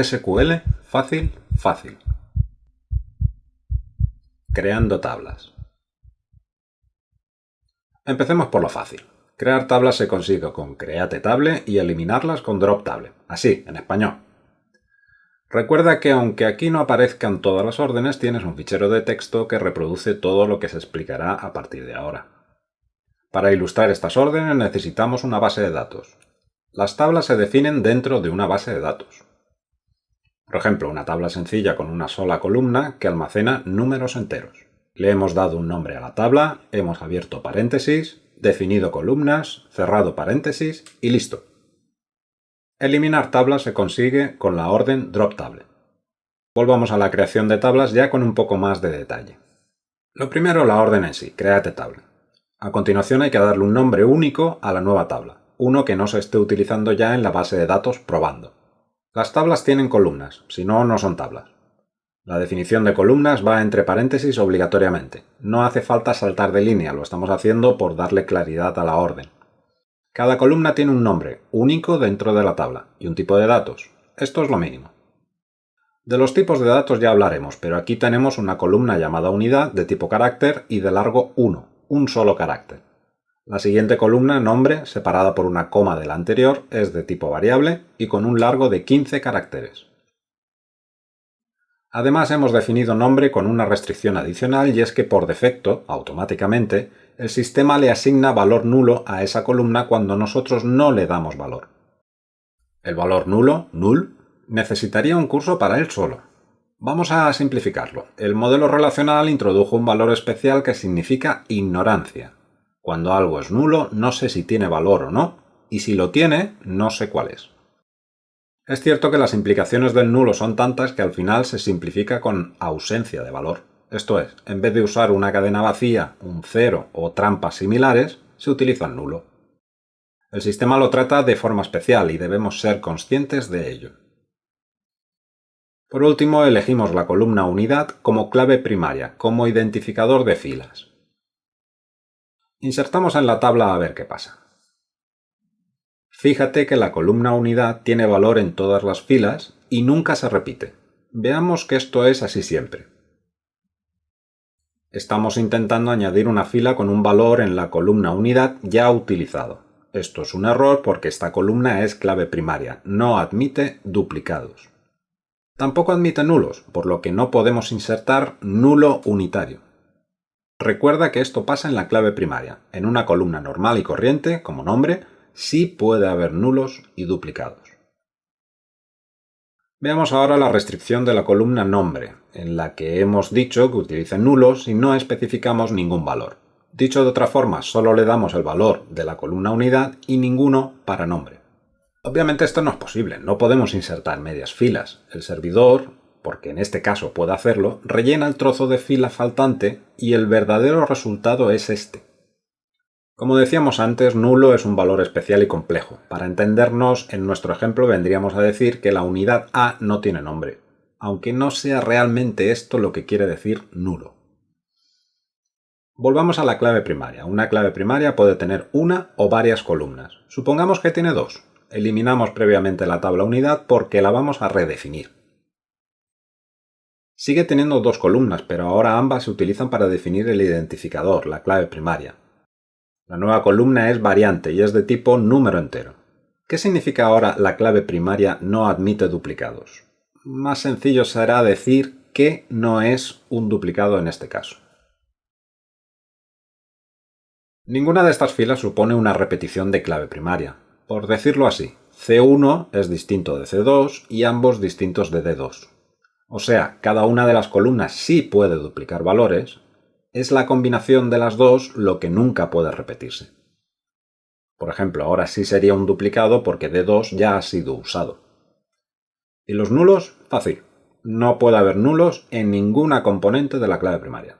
SQL fácil, fácil. Creando tablas. Empecemos por lo fácil. Crear tablas se consigue con create table y eliminarlas con drop table. Así, en español. Recuerda que aunque aquí no aparezcan todas las órdenes, tienes un fichero de texto que reproduce todo lo que se explicará a partir de ahora. Para ilustrar estas órdenes necesitamos una base de datos. Las tablas se definen dentro de una base de datos. Por ejemplo, una tabla sencilla con una sola columna que almacena números enteros. Le hemos dado un nombre a la tabla, hemos abierto paréntesis, definido columnas, cerrado paréntesis y listo. Eliminar tablas se consigue con la orden drop table. Volvamos a la creación de tablas ya con un poco más de detalle. Lo primero la orden en sí, create table. A continuación hay que darle un nombre único a la nueva tabla, uno que no se esté utilizando ya en la base de datos probando. Las tablas tienen columnas, si no, no son tablas. La definición de columnas va entre paréntesis obligatoriamente. No hace falta saltar de línea, lo estamos haciendo por darle claridad a la orden. Cada columna tiene un nombre único dentro de la tabla y un tipo de datos. Esto es lo mínimo. De los tipos de datos ya hablaremos, pero aquí tenemos una columna llamada unidad de tipo carácter y de largo 1, un solo carácter. La siguiente columna, nombre, separada por una coma de la anterior, es de tipo variable y con un largo de 15 caracteres. Además hemos definido nombre con una restricción adicional y es que por defecto, automáticamente, el sistema le asigna valor nulo a esa columna cuando nosotros no le damos valor. El valor nulo, null, necesitaría un curso para él solo. Vamos a simplificarlo. El modelo relacional introdujo un valor especial que significa ignorancia. Cuando algo es nulo, no sé si tiene valor o no, y si lo tiene, no sé cuál es. Es cierto que las implicaciones del nulo son tantas que al final se simplifica con ausencia de valor. Esto es, en vez de usar una cadena vacía, un cero o trampas similares, se utiliza el nulo. El sistema lo trata de forma especial y debemos ser conscientes de ello. Por último, elegimos la columna unidad como clave primaria, como identificador de filas. Insertamos en la tabla a ver qué pasa. Fíjate que la columna unidad tiene valor en todas las filas y nunca se repite. Veamos que esto es así siempre. Estamos intentando añadir una fila con un valor en la columna unidad ya utilizado. Esto es un error porque esta columna es clave primaria, no admite duplicados. Tampoco admite nulos, por lo que no podemos insertar nulo unitario. Recuerda que esto pasa en la clave primaria. En una columna normal y corriente, como nombre, sí puede haber nulos y duplicados. Veamos ahora la restricción de la columna nombre, en la que hemos dicho que utilice nulos y no especificamos ningún valor. Dicho de otra forma, solo le damos el valor de la columna unidad y ninguno para nombre. Obviamente esto no es posible, no podemos insertar medias filas. El servidor porque en este caso puede hacerlo, rellena el trozo de fila faltante y el verdadero resultado es este. Como decíamos antes, nulo es un valor especial y complejo. Para entendernos, en nuestro ejemplo vendríamos a decir que la unidad A no tiene nombre, aunque no sea realmente esto lo que quiere decir nulo. Volvamos a la clave primaria. Una clave primaria puede tener una o varias columnas. Supongamos que tiene dos. Eliminamos previamente la tabla unidad porque la vamos a redefinir. Sigue teniendo dos columnas, pero ahora ambas se utilizan para definir el identificador, la clave primaria. La nueva columna es variante y es de tipo número entero. ¿Qué significa ahora la clave primaria no admite duplicados? Más sencillo será decir que no es un duplicado en este caso. Ninguna de estas filas supone una repetición de clave primaria. Por decirlo así, C1 es distinto de C2 y ambos distintos de D2 o sea, cada una de las columnas sí puede duplicar valores, es la combinación de las dos lo que nunca puede repetirse. Por ejemplo, ahora sí sería un duplicado porque D2 ya ha sido usado. ¿Y los nulos? Fácil. No puede haber nulos en ninguna componente de la clave primaria.